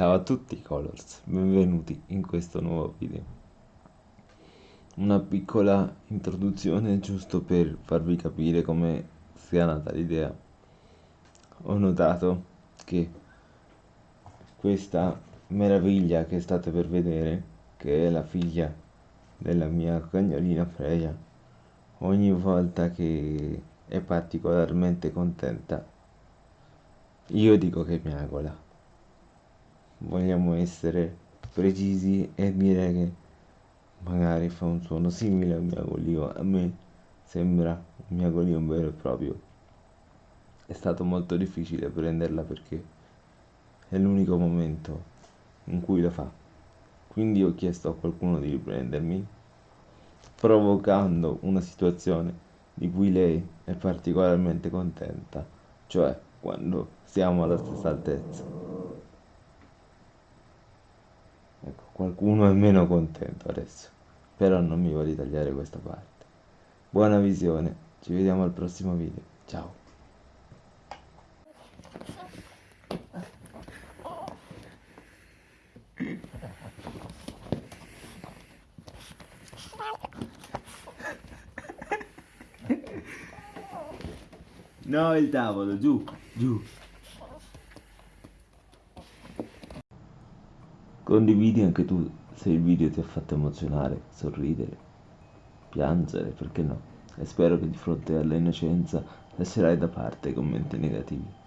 Ciao a tutti Colors, benvenuti in questo nuovo video. Una piccola introduzione giusto per farvi capire come sia nata l'idea. Ho notato che questa meraviglia che state per vedere, che è la figlia della mia cagnolina Freya, ogni volta che è particolarmente contenta, io dico che miagola vogliamo essere precisi e dire che magari fa un suono simile al miagolio a me sembra un miagolio vero e proprio. È stato molto difficile prenderla perché è l'unico momento in cui lo fa. Quindi ho chiesto a qualcuno di riprendermi provocando una situazione di cui lei è particolarmente contenta cioè quando siamo alla stessa altezza qualcuno è meno contento adesso. Però non mi voglio tagliare questa parte. Buona visione. Ci vediamo al prossimo video. Ciao. No, il tavolo, giù, giù. Condividi anche tu se il video ti ha fatto emozionare, sorridere, piangere, perché no? E spero che di fronte alla innocenza lascerai da parte i commenti negativi.